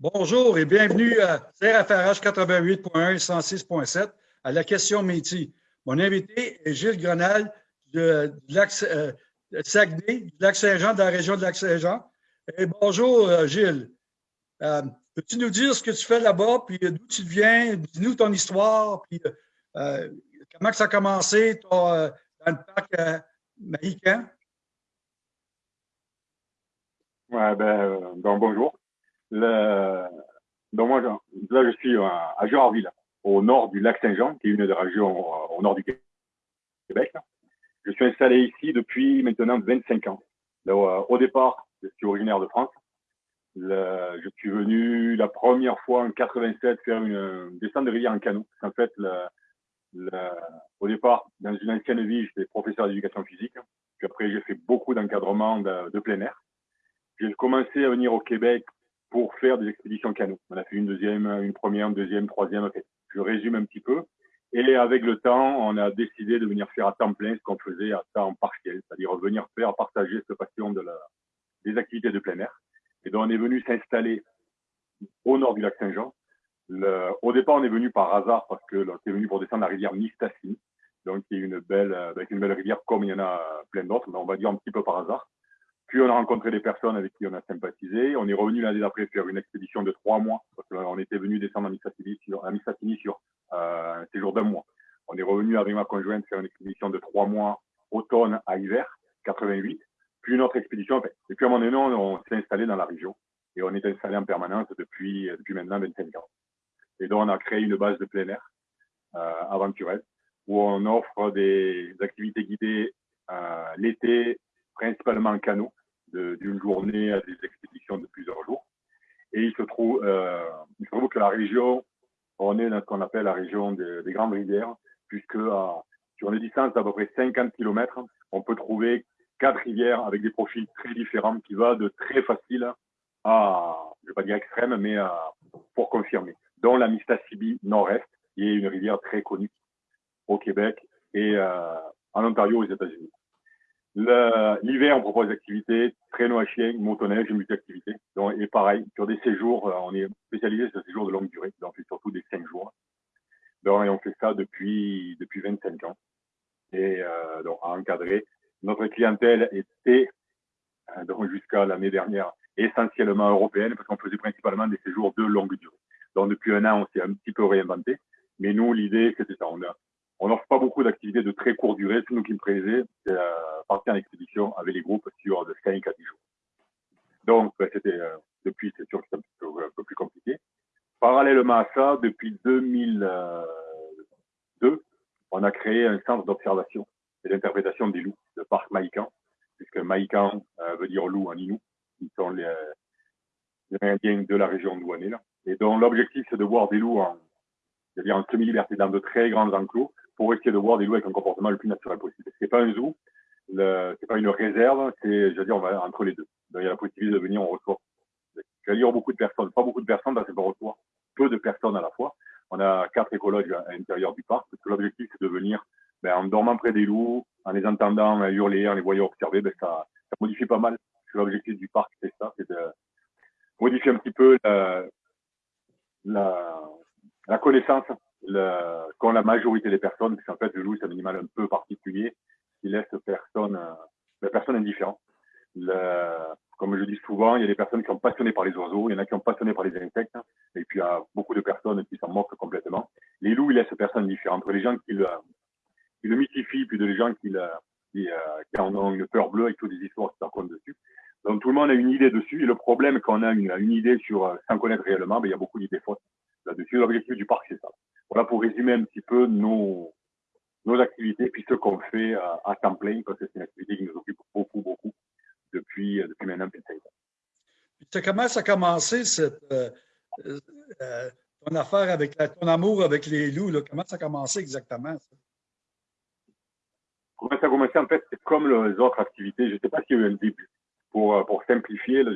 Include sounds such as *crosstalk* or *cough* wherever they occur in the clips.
Bonjour et bienvenue à CRFRH 88.1 et 106.7 à la question métier. Mon invité est Gilles Grenal de, lac, euh, Saguenay, du lac Saint-Jean, de la région de lac Saint-Jean. bonjour euh, Gilles. Euh, peux-tu nous dire ce que tu fais là-bas, puis d'où tu viens, dis-nous ton histoire, puis comment ça a commencé dans le parc Mahican? Ouais, ben, bonjour. Le... Donc moi, là, je suis à Gérardville, au nord du lac Saint-Jean, qui est une des régions euh, au nord du Québec. Je suis installé ici depuis maintenant 25 ans. Euh, au départ, je suis originaire de France. Je suis venu la première fois en 87 faire une descente de rivière en canot. En fait, au départ, dans une ancienne vie, j'étais professeur d'éducation physique. Puis après, j'ai fait beaucoup d'encadrement de, de plein air. J'ai commencé à venir au Québec pour faire des expéditions canot. On a fait une deuxième, une première, une deuxième, troisième. Je résume un petit peu. Et avec le temps, on a décidé de venir faire à temps plein ce qu'on faisait à temps partiel, c'est-à-dire venir faire partager cette passion de la, des activités de plein air. Et donc on est venu s'installer au nord du lac Saint-Jean. Au départ, on est venu par hasard parce que on est venu pour descendre la rivière Mistassini, donc qui est une belle, avec une belle rivière comme il y en a plein d'autres, mais on va dire un petit peu par hasard. Puis on a rencontré des personnes avec qui on a sympathisé. On est revenu l'année d'après faire une expédition de trois mois, parce qu'on était venu descendre à Mistassini sur, sur euh, un séjour d'un mois. On est revenu avec ma conjointe faire une expédition de trois mois, automne à hiver, 88. Puis une autre expédition. Et puis à un moment donné, on, s'est installé dans la région. Et on est installé en permanence depuis, depuis maintenant 25 ans. Et donc on a créé une base de plein air euh, aventurelle où on offre des activités guidées euh, l'été, principalement en canot, d'une journée à des expéditions de plusieurs jours. Et il se trouve, euh, il se trouve que la région, on est dans ce qu'on appelle la région des, des grandes rivières, puisque à, sur une distance d'à peu près 50 km, on peut trouver quatre rivières avec des profils très différents qui va de très facile à, je vais pas dire extrême, mais à, pour confirmer, dont la Mistassini Nord-Est, qui est une rivière très connue au Québec et euh, en Ontario aux États-Unis. L'hiver, on propose des activités, traîneau à chien, motoneige, multi-activités. Et pareil, sur des séjours, euh, on est spécialisé sur des séjours de longue durée. Donc, on fait surtout des 5 jours. Donc, et on fait ça depuis, depuis 25 ans. Et euh, donc, à encadrer. Notre clientèle était, euh, donc jusqu'à l'année dernière, essentiellement européenne, parce qu'on faisait principalement des séjours de longue durée. Donc, depuis un an, on s'est un petit peu réinventé. Mais nous, l'idée, c'était ça. On n'offre pas beaucoup d'activités de très courte durée. C'est nous qui me plaisait, c'est euh, partir en expédition avec les groupes sur de 5 à 10 jours. Donc, ben, c'était euh, depuis, c'est sûr que c'est un, peu plus compliqué. Parallèlement à ça, depuis 2002, on a créé un centre d'observation et d'interprétation des loups, le parc Maïkan, puisque Maïkan euh, veut dire loup en Inou. Ils sont les, les Indiens de la région est là. Et donc, l'objectif, c'est de voir des loups en, c'est-à-dire en semi-liberté dans de très grands enclos pour essayer de voir des loups avec un comportement le plus naturel possible. C'est pas un zoo, c'est pas une réserve, c'est, je veux dire, on va entre les deux. Il y a la possibilité de venir, reçoit, je vais dire beaucoup de personnes, pas beaucoup de personnes, dans c'est pas reçoit peu de personnes à la fois. On a quatre écologues à l'intérieur du parc, l'objectif, c'est de venir, ben, en dormant près des loups, en les entendant hurler, en les voyant observer, ben, ça, ça modifie pas mal. L'objectif du parc, c'est ça, c'est de modifier un petit peu la connaissance qu'ont la majorité des personnes, parce qu'en fait, le loup, c'est un animal un peu particulier qui laisse personne, euh, personne indifférent. Le, comme je dis souvent, il y a des personnes qui sont passionnées par les oiseaux, il y en a qui sont passionnées par les insectes, et puis il y a beaucoup de personnes qui s'en moquent complètement. Les loups, ils laissent personne indifférent. Entre les gens qui le, qui le mythifient, puis de les gens qui, le, qui, euh, qui, en ont une peur bleue avec toutes des histoires qui racontent dessus. Donc tout le monde a une idée dessus, et le problème quand on a une, une idée sur, euh, sans connaître réellement, ben, il y a beaucoup d'idées fausses là-dessus. L'objectif du parc, c'est ça. Voilà pour résumer un petit peu nos, nos activités, puis ce qu'on fait à, à, temps plein, parce que c'est une activité qui nous occupe beaucoup, beaucoup depuis, depuis maintenant 25 ans. Comment ça a commencé, cette, euh, euh, ton affaire avec ton amour avec les loups? Là? Comment ça a commencé exactement? Ça? Comment ça a commencé? En fait, c'est comme les autres activités. Je ne sais pas s'il y a eu un début. Pour, pour simplifier, là,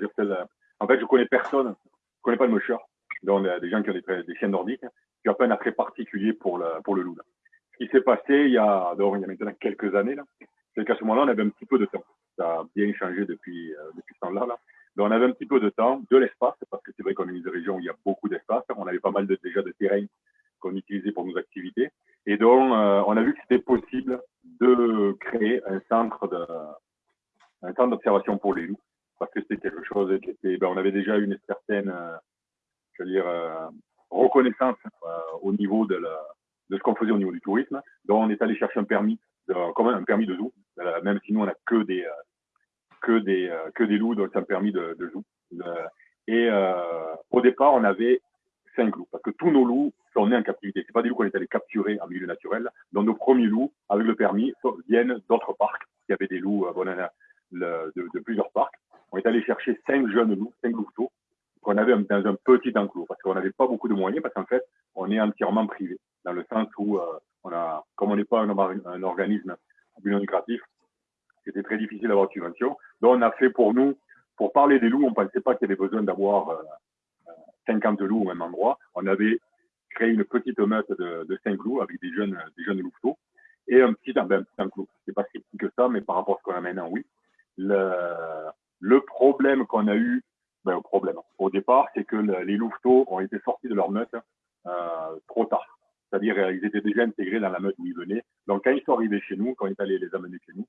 en fait, je ne connais personne. Je ne connais pas le mocheur donc des gens qui ont des, des chiens nordiques, qui ont pas un attrait particulier pour le, pour le loup. Ce qui s'est passé il y, a, il y a maintenant quelques années, c'est qu'à ce moment-là, on avait un petit peu de temps. Ça a bien changé depuis, euh, depuis ce temps-là. Là. Donc, on avait un petit peu de temps, de l'espace, parce que c'est vrai qu'on est une région où il y a beaucoup d'espace. On avait pas mal de, déjà de terrain qu'on utilisait pour nos activités. Et donc, euh, on a vu que c'était possible de créer un centre de, un centre d'observation pour les loups, parce que c'était quelque chose qui était, ben, on avait déjà une certaine, euh, je veux dire, reconnaissance au niveau de, ce qu'on faisait au niveau du tourisme. Donc, on est allé chercher un permis, de, comme un permis de zoo, même si nous on a que des que des que des loups, donc c'est un permis de, de zoo. et au départ, on avait cinq loups, parce que tous nos loups sont nés en captivité. C'est pas des loups qu'on est allé capturer en milieu naturel. Donc nos premiers loups, avec le permis, viennent d'autres parcs. Il y avait des loups euh, de, de, plusieurs parcs. On est allé chercher cinq jeunes loups, cinq louveteaux, qu'on avait dans un petit enclos, parce qu'on n'avait pas beaucoup de moyens, parce qu'en fait, on est entièrement privé, dans le sens où euh, on a, comme on n'est pas un, un organisme non lucratif, c'était très difficile d'avoir de subvention. Donc on a fait pour nous, pour parler des loups, on ne pensait pas qu'il y avait besoin d'avoir euh, 50 loups au même endroit. On avait créé une petite meute de, de 5 loups avec des jeunes, des jeunes louveteaux et un petit, ben, un petit enclos. C'est pas si petit que ça, mais par rapport à ce qu'on a maintenant, oui. Le problème qu'on a eu, ben, le problème, au départ, c'est que les louveteaux ont été sortis de leur meute euh, trop tard. C'est-à-dire, euh, ils étaient déjà intégrés dans la meute où ils venaient. Donc, quand ils sont arrivés chez nous, quand est allé les amener chez nous,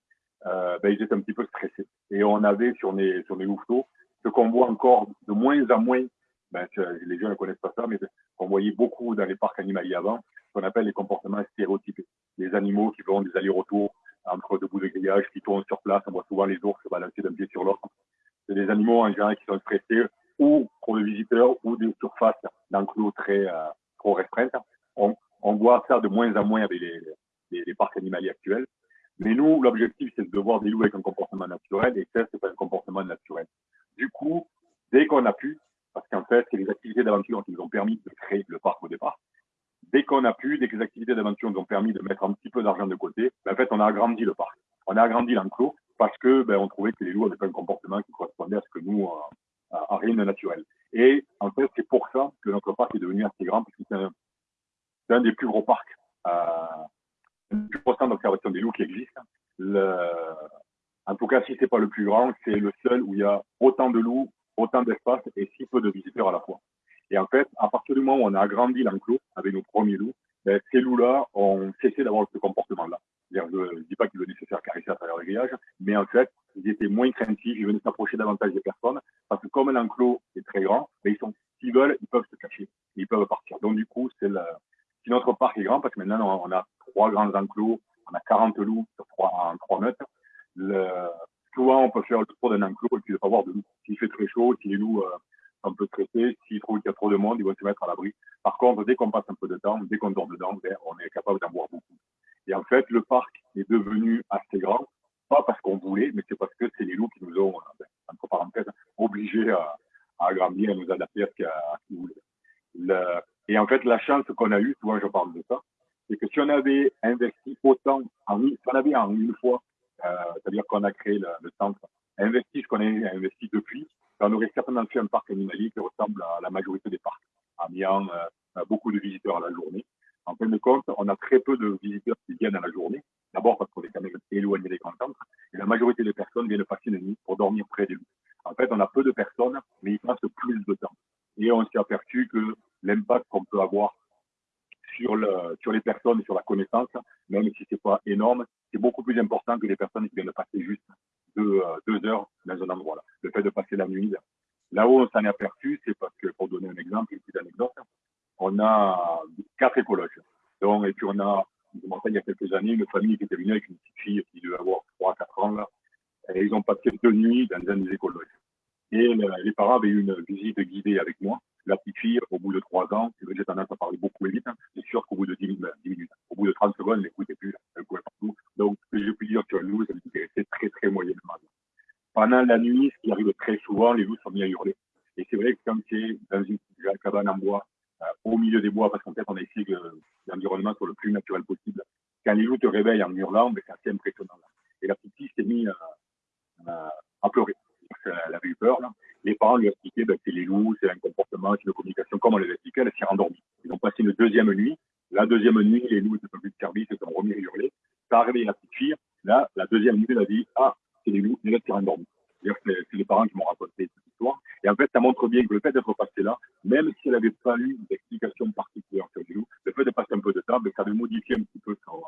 euh, ben, ils étaient un petit peu stressés. Et on avait sur les, sur les louveteaux ce qu'on voit encore de moins en moins ben, les gens ne connaissent pas ça, mais on voyait beaucoup dans les parcs animaliers avant, ce qu'on appelle les comportements stéréotypés. Les animaux qui font des allers-retours entre deux bouts de grillage, qui tournent sur place, on voit souvent les ours se balancer d'un pied sur l'autre. Des animaux en général qui sont stressés ou pour le visiteur ou des surfaces d'enclos très euh, trop restreintes. On, voit ça de moins en moins avec les parcs animaliers actuels. Mais nous, l'objectif, c'est de voir des loups avec un comportement naturel, et ça, c'est pas un comportement naturel. Du coup, dès qu'on a pu, parce qu'en fait, c'est les activités d'aventure qui nous ont permis de créer le parc au départ. Dès qu'on a pu, dès que les activités d'aventure nous ont permis de mettre un petit peu d'argent de côté, ben, en fait, on a agrandi le parc. On a agrandi l'enclos parce que ben, on trouvait que les loups avaient un comportement qui correspondait à ce que nous, euh, à, rien de naturel. Et en fait, c'est pour ça que notre parc est devenu assez grand, parce que c'est un, des plus gros parcs, euh, le plus gros centre d'observation des loups qui existe. En tout cas, si c'est pas le plus grand, c'est le seul où il y a autant de loups autant d'espace et si peu de visiteurs à la fois. Et en fait, à partir du moment où on a agrandi l'enclos avec nos premiers loups, ben, ces loups-là ont cessé d'avoir ce comportement-là. Je ne dis pas venaient se faire caresser à travers le grillage, mais en fait, ils étaient moins craintifs, ils venaient s'approcher davantage des personnes, parce que comme l'enclos est très grand, ben, ils sont, s'ils veulent, ils peuvent se cacher, ils peuvent partir. Donc du coup, c'est si notre parc est grand, parce que maintenant on a trois grands enclos, on a 40 loups sur trois, trois mètres, le, souvent on peut faire le tour d'un enclos et puis ne pas voir de loups. S'il fait très chaud, si les loups euh, sont un peu stressés, s'ils trouvent qu'il y a trop de monde, ils vont se mettre à l'abri. Par contre, dès qu'on passe un peu de temps, dès qu'on dort dedans, ben, on est capable d'en voir beaucoup. Et en fait, le parc est devenu assez grand, pas parce qu'on voulait, mais c'est parce que c'est les loups qui nous ont, ben, entre parenthèses, obligés à, à agrandir, à nous adapter à ce qu'ils voulaient. et en fait, la chance qu'on a eue, souvent je parle de ça, c'est que si on avait investi autant, si on avait en une fois euh, c'est-à-dire qu'on a créé le, le centre, investi ce qu'on a investi depuis, on aurait certainement fait un parc animalier qui ressemble à la majorité des parcs, en ayant euh, beaucoup de visiteurs à la journée. En fin de compte, on a très peu de visiteurs qui viennent à la journée. D'abord parce qu'on est quand même éloigné des grands. Et la majorité des personnes viennent passer une nuit pour dormir près des loups. En fait, on a peu de personnes, mais ils passent plus de temps. Et on s'est aperçu que l'impact qu'on peut avoir sur, le, sur les personnes et sur la connaissance, même si c'est pas énorme, c'est beaucoup plus important que les personnes qui viennent passer juste deux, euh, deux heures dans un endroit. Là. Le fait de passer la nuit. Là où on s'en est aperçu, c'est parce que, pour donner un exemple, une petite anecdote, on a quatre écologes. Donc, et puis on a, il y a quelques années, une famille qui était venue avec une petite fille qui devait avoir 3-4 ans, là, et ils ont passé deux nuits dans un des écologes. Et les parents avaient eu une visite guidée avec moi. La petite fille, au bout de trois ans, c'est vrai que j'ai tendance à parler beaucoup vite, hein, c'est sûr qu'au bout de 10 minutes, minutes, au bout de 30 secondes, elle n'écoutait plus, elle courait partout. Donc, que j'ai pu dire le loup, ça m'intéressait très, très moyennement. Pendant la nuit, ce qui arrive très souvent, les loups sont mis à hurler. Et c'est vrai que comme c'est dans une cabane en bois, au milieu des bois, parce qu'en fait, on a essayé que l'environnement soit le plus naturel possible. Quand les loups te réveillent en hurlant, ben, c'est assez impressionnant. Et la petite fille s'est mise à, à pleurer elle avait eu peur. Les parents lui expliquaient ben, que c'est les loups, c'est un comportement, c'est une communication, comme on les expliquait, elle s'est endormie. Ils ont passé une deuxième nuit. La deuxième nuit, les loups n'étaient plus de service, ils sont remis à hurler. Ça a réveillé la petite fille. Là, la deuxième nuit, elle a dit Ah, c'est les loups, les s'est endormis. C'est les parents qui m'ont raconté cette Et en fait, ça montre bien que le fait d'être passé là, même si elle n'avait pas eu d'explication particulière sur les loups, le fait de passer un peu de temps, ça avait modifié un petit peu son,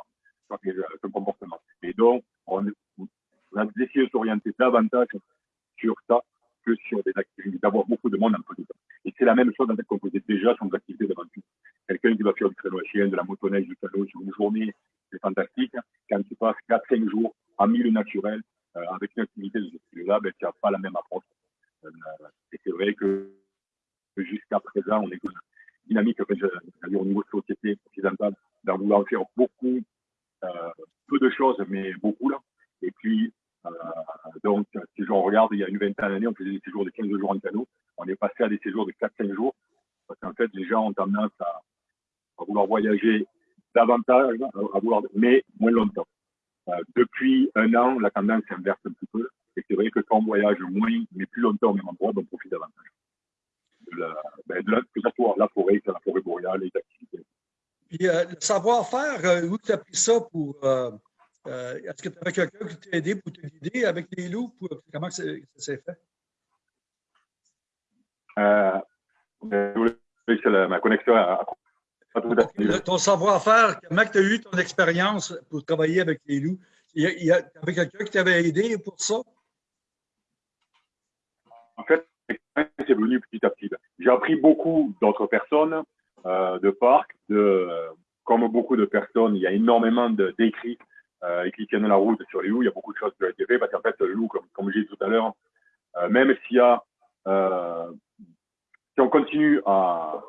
comportement. Et donc, on, a essayé de s'orienter davantage sur ça que sur des activités, d'avoir beaucoup de monde en peu de temps. Et c'est la même chose fait qu'on faisait déjà sur des activités d'aventure. Quelqu'un qui va faire du traîneau à chien, de la motoneige, du canot sur une journée, c'est fantastique. Quand tu passes 4-5 jours en milieu naturel, euh, avec une activité de ce style-là, ben, tu n'as pas la même approche. Euh, et c'est vrai que jusqu'à présent, on est une dynamique, au niveau de société occidentale, d'en vouloir faire beaucoup, euh, peu de choses, mais beaucoup là. Et puis, euh, donc, si on regarde, il y a une vingtaine d'années, on faisait des séjours de 15 jours en canot. On est passé à des séjours de 4-5 jours. Parce qu'en fait, les gens ont tendance à, vouloir voyager davantage, à mais moins longtemps. Euh, depuis un an, la tendance s'inverse un petit peu. Et c'est vrai que quand on voyage moins, mais plus longtemps au même endroit, on profite davantage. De la, ben, de la, que ce soit la forêt, la forêt boréale, les activités. Puis, euh, le savoir-faire, euh, où tu as pris ça pour, euh, euh, est-ce que tu avais quelqu'un qui t'a aidé pour te guider avec les loups? comment ça, s'est fait? Euh, ma connexion a, Ton savoir-faire, comment tu as eu ton expérience pour travailler avec les loups? Il y, a, avait quelqu'un qui t'avait aidé pour ça? En fait, c'est venu petit à petit. J'ai appris beaucoup d'autres personnes euh, de parcs. De, comme beaucoup de personnes, il y a énormément d'écrits euh, qui tiennent la route sur les loups. Il y a beaucoup de choses qui ont été faites parce qu'en fait, le loup, comme, comme j'ai dit tout à l'heure, euh, même s'il y a, euh, si on continue à,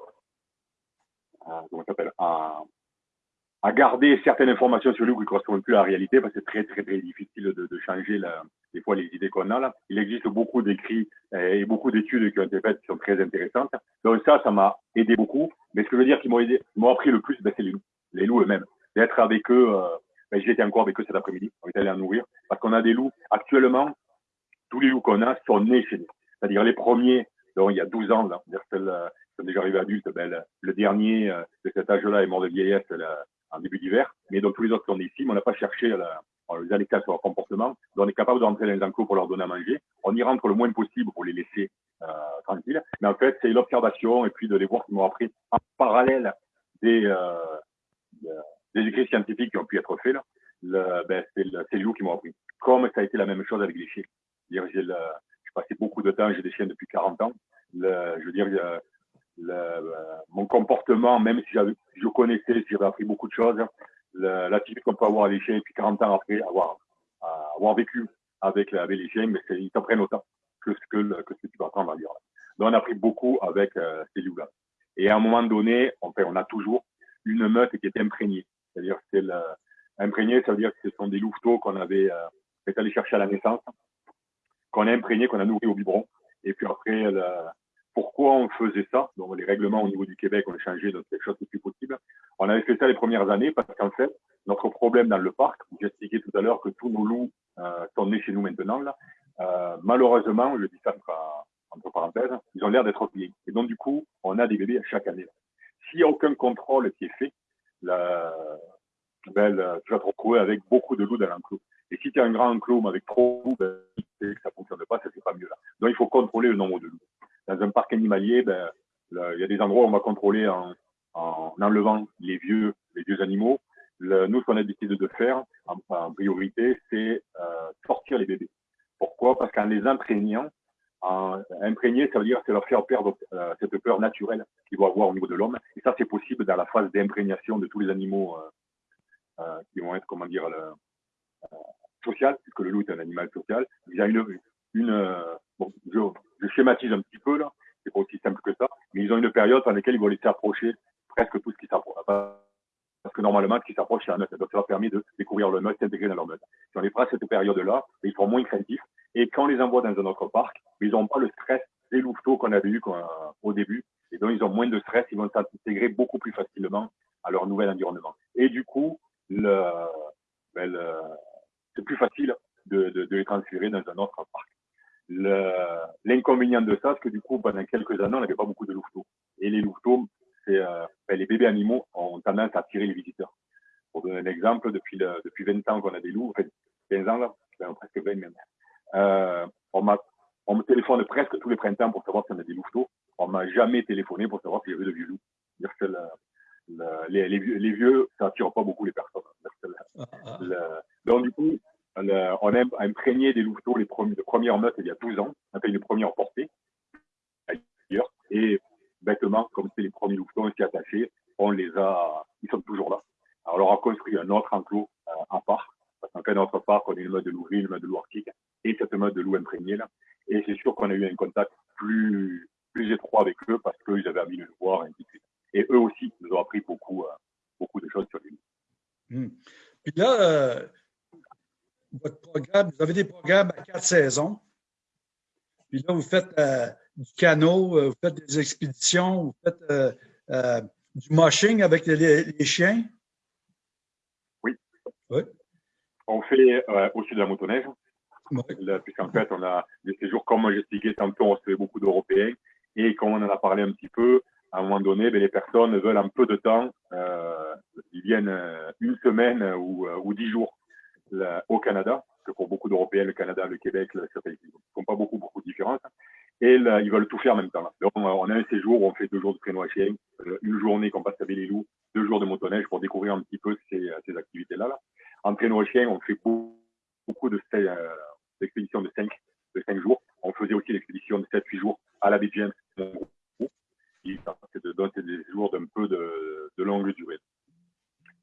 à comment s'appelle, à, garder certaines informations sur le loup qui ne correspondent plus à la réalité, parce que c'est très, très, très difficile de changer la, des fois les idées qu'on a là. Il existe beaucoup d'écrits et beaucoup d'études qui ont été faites qui sont très intéressantes. Donc ça, ça m'a aidé beaucoup. Mais ce que je veux dire qui m'ont aidé, m'ont appris le plus, ben, c'est les loups. Les loups eux-mêmes. D'être avec eux, euh, ben, j'étais encore avec eux cet après-midi. On est allé en nourrir. Parce qu'on a des loups. Actuellement, tous les loups qu'on a sont nés chez nous. C'est-à-dire les premiers, donc il y a 12 ans, là, celles qui sont déjà arrivés adultes, ben, le, dernier euh, de cet âge-là est mort de vieillesse en début d'hiver. Mais donc tous les autres sont ici, mais on n'a pas cherché la, on les a laissés sur leur comportement. On est capable de rentrer dans les enclos pour leur donner à manger. On y rentre le moins possible pour les laisser euh, tranquilles. Mais en fait, c'est l'observation et puis de les voir qui m'ont appris en parallèle des, euh, écrits scientifiques qui ont pu être faits. Ben, c'est, le, c'est loups qui m'ont appris. Comme ça a été la même chose avec les chiens. J'ai, passé beaucoup de temps, j'ai des chiens depuis 40 ans. Le, le, mon comportement, même si je connaissais, si appris beaucoup de choses, l'attitude qu'on peut avoir avec les chiens, et puis 40 ans après, avoir, avoir vécu avec, avec les chiens, mais ils t'apprennent autant que ce que, tu vas apprendre à lire. Donc, on a appris beaucoup avec euh, ces loups-là. Et à un moment donné, on, fait, on a toujours une meute qui est imprégnée. C'est-à-dire que c'est imprégné, ça veut dire que ce sont des louveteaux qu'on avait euh, fait aller chercher à la naissance, qu'on a imprégné, qu'on a nourri au biberon. Et puis après, pourquoi on faisait ça Donc les règlements au niveau du Québec, on a changé dans quelque chose de plus possible. On avait fait ça les premières années parce qu'en fait, notre problème dans le parc, j'ai expliqué tout à l'heure que tous nos loups euh, sont nés chez nous maintenant, euh, malheureusement, je dis ça entre, parenthèses, ils ont l'air d'être bien. Et donc du coup, on a des bébés chaque année. S'il n'y a aucun contrôle qui est fait, la, ben, tu vas te retrouver avec beaucoup de loups dans l'enclos. Et si tu as un grand enclos mais avec trop de loups, ben, que ça fonctionne pas, ça c'est pas mieux. Donc il faut contrôler le nombre de loups. Dans un parc animalier, ben, il y a des endroits où on va contrôler en, en enlevant les vieux, les vieux animaux. Nous, ce qu'on a décidé de faire en, priorité, c'est euh, sortir les bébés. Pourquoi? Parce qu'en les imprégnant, en, imprégner, ça veut dire c'est leur faire perdre euh, cette peur naturelle qu'ils vont avoir au niveau de l'homme. Et ça, c'est possible dans la phase d'imprégnation de tous les animaux euh, qui vont être, comment dire, le, social, puisque le loup est un animal social. Il y a une, euh, je, schématise un petit peu là, c'est pas aussi simple que ça, mais ils ont une période dans laquelle ils vont laisser approcher presque tout ce qui s'approche. Parce que normalement, ce qui s'approche, c'est la meute. Donc, ça leur permet de découvrir le meute, s'intégrer dans leur meute. Si on les fera cette période-là, ils seront moins craintifs. Et quand on les envoie dans un autre parc, ils n'ont pas le stress des louveteaux qu'on avait eu au début. Et donc, ils ont moins de stress, ils vont s'intégrer beaucoup plus facilement à leur nouvel environnement. Et du coup, ben c'est plus facile de, les transférer dans un autre parc. L'inconvénient de ça, c'est que du coup, pendant quelques années, on n'avait pas beaucoup de louveteaux. Et les louveteaux, c'est euh, ben les bébés animaux ont tendance à attirer les visiteurs. Pour donner un exemple, depuis, le, depuis 20 ans qu'on a des loups, enfin 15 ans là, ben, presque 20 même, euh, on on me téléphone presque tous les printemps pour savoir si on a des louveteaux. On m'a jamais téléphoné pour savoir si j'avais de vieux loups. les, les, vieux, les, vieux, ça attire pas beaucoup les personnes. Ah, ah. donc, du on a imprégné des louveteaux les, premiers, premières meutes il y a 12 ans. Fait une première portée ailleurs. Et bêtement, comme c'est les premiers louveteaux, on s'y. On les a, ils sont toujours là. Alors, on leur a construit un autre enclos euh, à part. Parce qu'en fait, notre parc, on a une meute de loup une meute de loup et cette meute de loup imprégné là. Et c'est sûr qu'on a eu un contact plus, étroit avec eux parce qu'ils avaient envie de le voir, et ainsi de suite. Et eux aussi nous ont appris beaucoup, euh, de choses sur lui. Hmm. Puis là, euh, votre programme, vous avez des programmes à quatre saisons. Puis là, vous faites euh, du canot, vous faites des expéditions, vous faitt du moshing avec les, chiens. Oui. oui. On fait aussi de la motoneige. Puisqu'en fait, on a des séjours, comme j'expliquais tantôt, on recevait beaucoup d'Européens. Et comme on en a parlé un petit peu, à un moment donné, ben, les personnes veulent un peu de temps. Euh, ils viennent euh, une semaine ou, euh, ou dix jours au Canada, que pour beaucoup d'Européens, le Canada, le Québec, ne sont pas beaucoup, beaucoup de différences. Et là, ils veulent tout faire en même temps. Donc, on a un séjour où on fait deux jours de traîneau à chien, une journée qu'on passe à Belle-les-Loups, deux jours de motoneige pour découvrir un petit peu ces, ces activités-là. Là. En traîneau à chien, on fait beaucoup, beaucoup de, l'expédition de 5, de 5 jours. On faisait aussi l'expédition de 7-8 jours à la James. C'est des jours d'un peu de, de, longue durée.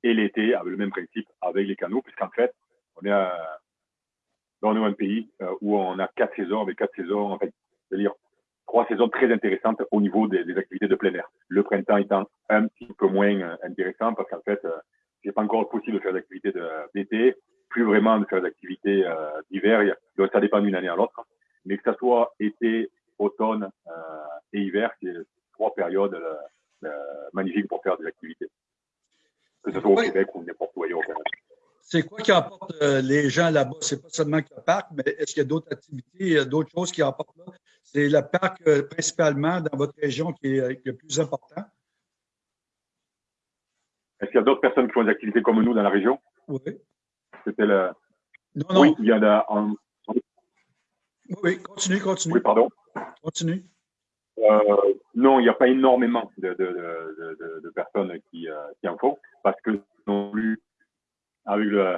Et l'été, avec le même principe, avec les canaux, puisqu'en fait, on est dans un pays euh, où on a quatre saisons, avec quatre saisons, en fait, c'est-à-dire trois saisons très intéressantes au niveau des, des, activités de plein air. Le printemps étant un petit peu moins euh, intéressant parce qu'en fait, euh, c'est pas encore possible de faire d'activités d'été plus vraiment de faire des activités euh, d'hiver. Donc, ça dépend d'une année à l'autre. Mais que ça soit été, automne euh, et hiver, c'est trois périodes euh, magnifiques pour faire des activités. Que ce soit au Québec ou n'importe où ailleurs au Canada. C'est quoi qui emporte les gens là-bas? C'est pas seulement le parc, mais est-ce qu'il y a d'autres activités, d'autres choses qui emportent là? C'est le parc principalement dans votre région qui est, le plus important? Est-ce qu'il y a d'autres personnes qui font des activités comme nous dans la région? Oui. C'était le. Non, non. Oui, il y en a. Oui, continue, continue. Oui, pardon? Continue. Euh, non, il n'y a pas énormément de, de, de, de personnes qui, euh, qui, en font parce que non plus, avec le,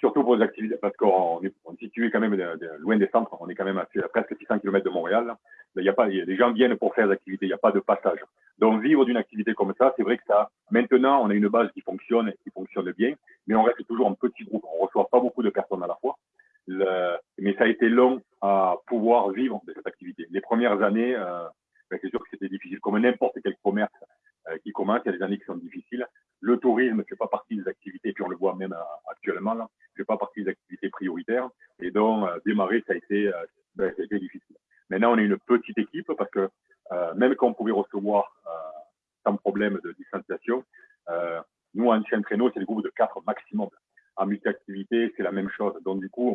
surtout pour les activités, parce qu'on est, est, situé quand même loin des centres, on est quand même à, presque 600 km de Montréal. Il y a pas, les gens viennent pour faire des activités, il n'y a pas de passage. Donc vivre d'une activité comme ça, c'est vrai que ça, maintenant, on a une base qui fonctionne, qui fonctionne bien, mais on reste toujours en petit groupe. On reçoit pas beaucoup de personnes à la fois. Mais ça a été long à pouvoir vivre de cette activité. Les premières années, euh, ben, c'est sûr que c'était difficile, comme n'importe quel commerce qui commence. Il y a des années qui sont difficiles. Le tourisme ne fait pas partie des activités, puis on le voit même euh, actuellement, là, ne fait pas partie des activités prioritaires. Et donc, euh, démarrer, ça a, été, ben, ça a difficile. Maintenant, on est une petite équipe parce que même quand on pouvait recevoir sans problème de distanciation, nous, en chien traîneau, c'est des groupes de quatre maximum. En multi-activité, c'est la même chose. Donc, du coup,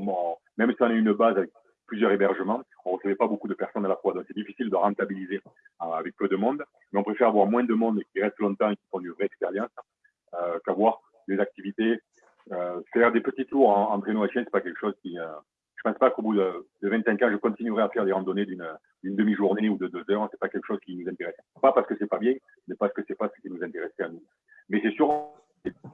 même si on a une base avec plusieurs hébergements. On ne recevait pas beaucoup de personnes à la fois. Donc, c'est difficile de rentabiliser euh, avec peu de monde. Mais on préfère avoir moins de monde qui reste longtemps et qui font une vraie expérience euh, qu'avoir des activités. Euh, faire des petits tours en, en traîneau à chien, c'est pas quelque chose qui. Euh, je pense pas qu'au bout de, de, 25 ans, je continuerai à faire des randonnées d'une demi-journée ou de deux heures. C'est pas quelque chose qui nous intéresse. Pas parce que c'est pas bien, mais parce que c'est pas ce qui nous intéressait à nous. Mais c'est sûr,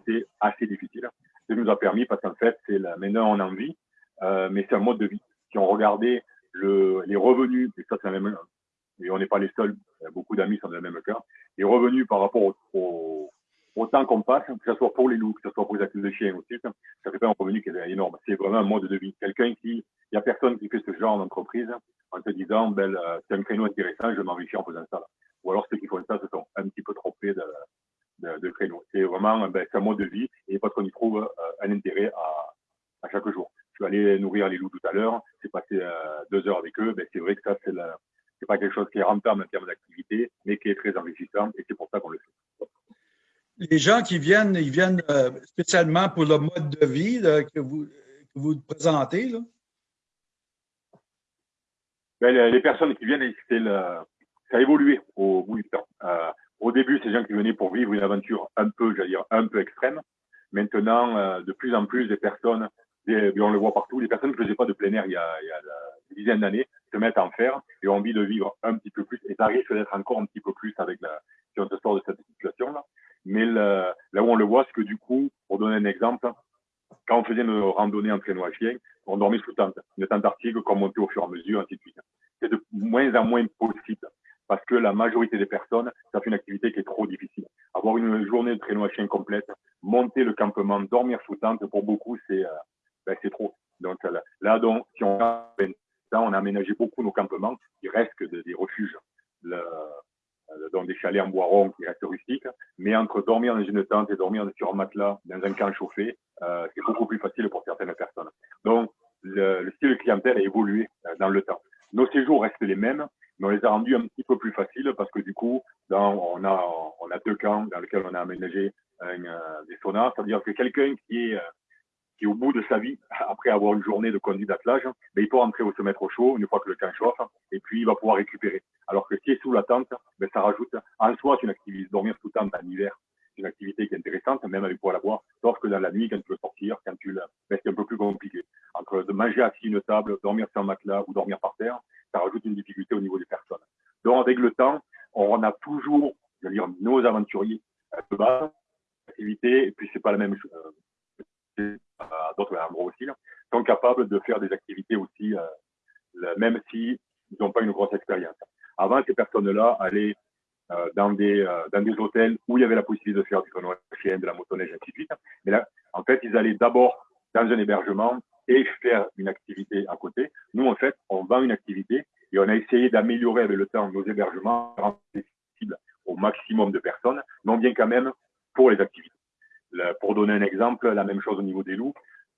c'est assez difficile. Ça nous a permis parce qu'en fait, c'est maintenant on en vit, euh, mais c'est un mode de vie qui ont regardé le, les revenus, et ça c'est la même, et on n'est pas les seuls, beaucoup d'amis sont dans le même cas, les revenus par rapport au, temps qu'on passe, que ce soit pour les loups, que ce soit pour les actifs de chiens aussi, ça fait pas un revenu qui est énorme. C'est vraiment un mode de vie. Quelqu'un qui, il y a personne qui fait ce genre d'entreprise en te disant, ben, c'est un créneau intéressant, je m'enrichis en faisant ça. Ou alors ceux qui font ça, ce sont un petit peu trop de, de, créneaux. C'est vraiment, ben, un mode de vie et parce qu'on y trouve un intérêt à chaque jour vais aller nourrir les loups tout à l'heure, c'est passer euh, deux heures avec eux, ben, c'est vrai que ça, c'est c'est pas quelque chose qui est rentable en termes d'activité, mais qui est très enrichissant et c'est pour ça qu'on le fait. Les gens qui viennent, ils viennent euh, spécialement pour le mode de vie que, vous, que vous présentez, là? Ben, les personnes qui viennent, le, ça a évolué au bout du temps. Euh, au début, c'est des gens qui venaient pour vivre une aventure un peu, j'allais dire, un peu extrême. Maintenant, euh, de plus en plus, des personnes on le voit partout. Les personnes ne faisaient pas de plein air il y a, il y a des dizaines d'années se mettent en faire et ont envie de vivre un petit peu plus. Et ça risque d'être encore un petit peu plus avec la, si on se sort de cette situation-là. Mais là où on le voit, c'est que du coup, pour donner un exemple, quand on faisait une randonnée en traîneau à chien, on dormait sous tente, une tente arctique qu'on montait au fur et à mesure, ainsi de suite. C'est de moins en moins possible parce que la majorité des personnes, ça fait une activité qui est trop difficile. Avoir une journée de traîneau à chien complète, monter le campement, dormir sous tente, pour beaucoup, c'est euh, ben, trop. Donc là, donc, si on a, on a aménagé beaucoup nos campements, il reste des refuges. Le, dans des chalets en bois rond qui restent rustiques. Mais entre dormir dans une tente et dormir sur un matelas dans un camp chauffé, euh, c'est beaucoup plus facile pour certaines personnes. Donc, le, le, style clientèle a évolué euh, dans le temps. Nos séjours restent les mêmes, mais on les a rendus un petit peu plus faciles parce que du coup, on, a, deux camps dans lesquels on a aménagé euh, des saunas. C'est-à-dire que quelqu'un qui est qui au bout de sa vie, *laughs* après avoir une journée de conduite d'attelage, ben, il peut rentrer ou se mettre au chaud une fois que le camp chauffe, et puis il va pouvoir récupérer. Alors que si est sous la tente, ben, ça rajoute en soi une activité. Dormir sous tente en hiver, c'est une activité qui est intéressante, même avec poêle à bois, sauf que dans la nuit, quand tu veux sortir, quand tu le, ben, c'est un peu plus compliqué. Entre de manger assis une table, dormir sur un matelas ou dormir par terre, ça rajoute une difficulté au niveau des personnes. Donc avec le temps, on a toujours, je veux dire, nos aventuriers de base, activité, et puis c'est pas la même chose d'autres endroits aussi, sont capables de faire des activités aussi, euh, même s'ils n'ont pas une grosse expérience. Avant, ces personnes-là allaient euh, dans, des, euh, dans des hôtels où il y avait la possibilité de faire du tournoi chien, de la motoneige, ainsi de suite. Mais là, en fait, ils allaient d'abord dans un hébergement et faire une activité à côté. Nous, en fait, on vend une activité et on a essayé d'améliorer avec le temps nos hébergements, accessibles au maximum de personnes, non bien quand même pour les activités pour donner un exemple, la même chose au niveau des loups.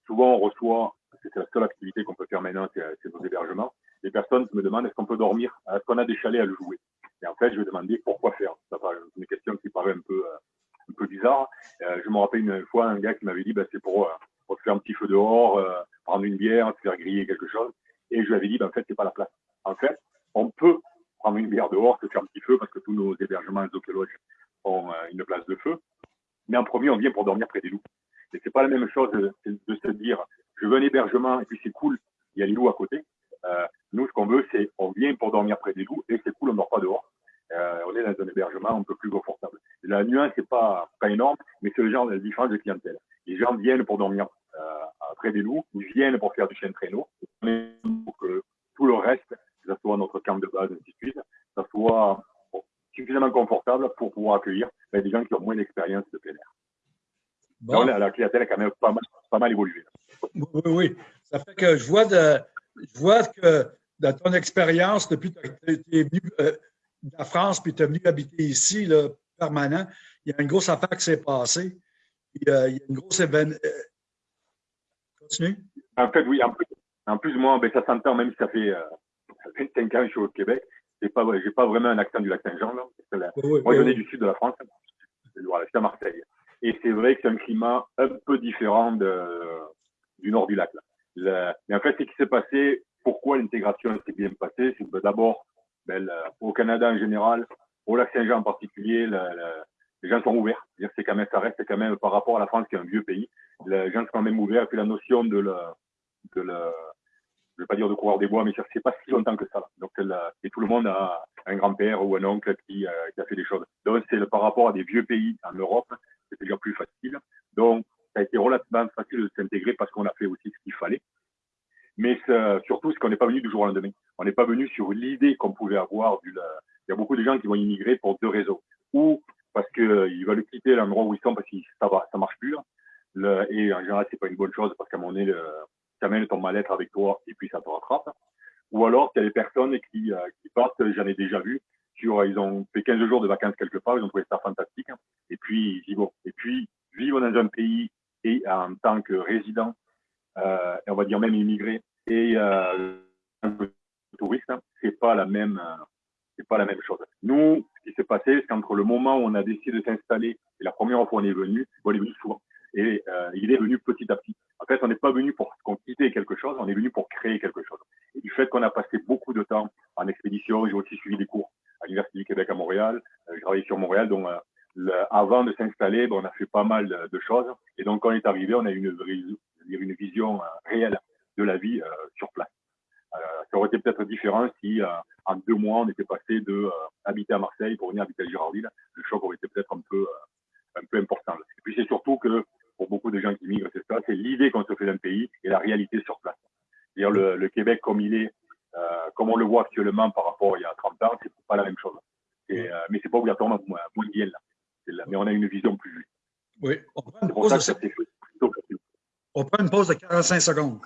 Souvent, on reçoit, c'est la seule activité qu'on peut faire maintenant, c'est nos hébergements. Les personnes me demandent est-ce qu'on peut dormir, est-ce qu'on a des chalets à le jouer? Et en fait, je vais demander pourquoi faire. C'est une question qui paraît un peu, euh, bizarre. Euh, je me rappelle une fois un gars qui m'avait dit bah, c'est pour, euh, faire un petit feu dehors, prendre une bière, se faire griller quelque chose. Et je lui avais dit bah, en fait, c'est pas la place. En fait, on peut prendre une bière dehors, se faire un petit feu parce que tous nos hébergements, les ont une place de feu. Mais en premier, on vient pour dormir près des loups. Et c'est pas la même chose de, se dire, je veux un hébergement et puis c'est cool, il y a les loups à côté. Euh, nous, ce qu'on veut, c'est on vient pour dormir près des loups et c'est cool, on dort pas dehors. Euh, on est dans un hébergement un peu plus confortable. La nuance, c'est pas, pas énorme, mais c'est le genre de différence de clientèle. Les gens viennent pour dormir euh, près des loups, ils viennent pour faire du chien traîneau, pour que tout le reste, que ce soit notre camp de base, ainsi de suite, ça soit suffisamment confortable pour pouvoir accueillir ben, des gens qui ont moins d'expérience de plein air. Bon. la, clientèle a quand même pas mal, pas mal évolué. Oui, oui, Ça fait que je vois, de, je vois que dans ton expérience, depuis que tu es venu euh, de la France puis tu es venu habiter ici, là, permanent, il y a une grosse affaire qui s'est passée. Euh, il y a une grosse événement. Euh, continue. En fait, oui. En plus, en plus moi, ben, ça s'entend, même si ça fait, ça fait 5 ans que je suis au Québec j'ai pas, j'ai pas vraiment un accent du lac Saint-Jean. Moi, je venais du sud de la France. Voilà, à Marseille. Et c'est vrai que c'est un climat un peu différent de, du nord du lac. Là. mais en fait, ce qui s'est passé, pourquoi l'intégration s'est bien passée, c'est que d'abord, ben, au Canada en général, au lac Saint-Jean en particulier, les gens sont ouverts. C'est quand même, ça reste quand même par rapport à la France qui est un vieux pays. Les gens sont quand même ouverts. Et puis la notion de la, je ne vais pas dire de coureur des bois, mais ça fait pas si longtemps que ça. Donc, et tout le monde a un grand-père ou un oncle qui, euh, qui, a fait des choses. Donc, c'est par rapport à des vieux pays en Europe, c'est déjà plus facile. Donc, ça a été relativement facile de s'intégrer parce qu'on a fait aussi ce qu'il fallait. Mais surtout, c'est qu'on n'est pas venu du jour au lendemain. On n'est pas venu sur l'idée qu'on pouvait avoir du. Il y a beaucoup de gens qui vont immigrer pour deux raisons. Ou parce qu'ils euh, veulent quitter l'endroit où ils sont parce que ça va, ça marche plus. Le, et en général, c'est pas une bonne chose parce qu'à donné, le, amènes ton mal-être avec toi et puis ça te rattrape. Ou alors, il y a des personnes qui, euh, qui partent, j'en ai déjà vu, sur, ils ont fait 15 jours de vacances quelque part, ils ont trouvé ça fantastique. Et puis. Et puis, vivre dans un pays et en tant que résident, euh, on va dire même immigré, et euh, touriste, c'est pas la même, euh, c'est pas la même chose. Nous, ce qui s'est passé, c'est qu'entre le moment où on a décidé de s'installer et la première fois où on est venu, on est venu souvent, et euh, il est venu petit à petit. En fait, on n'est pas venu pour quitter quelque chose, on est venu pour créer quelque chose. Et du fait qu'on a passé beaucoup de temps en expédition, j'ai aussi suivi des cours à l'Université du Québec à Montréal, euh, j'ai travaillé sur Montréal, donc euh, avant de s'installer, ben, on a fait pas mal de, choses. Et donc, quand on est arrivé, on a eu une, vision euh, réelle de la vie sur place. ça aurait été peut-être différent si en deux mois, on était passé de habiter à Marseille pour venir habiter à Girardville. Le choc aurait été peut-être un peu, un peu important. Et puis c'est surtout que pour beaucoup de gens qui migrent, c'est ça, c'est l'idée qu'on se fait d'un pays et la réalité sur place. C'est-à-dire le, le, Québec comme il est, euh, comme on le voit actuellement par rapport à il y a 30 ans, c'est pas la même chose. Et, euh, mais c'est pas obligatoirement mondial. Là. Mais on a une vision plus juste. Oui, on prend une pause de, on prend une pause de 45 secondes.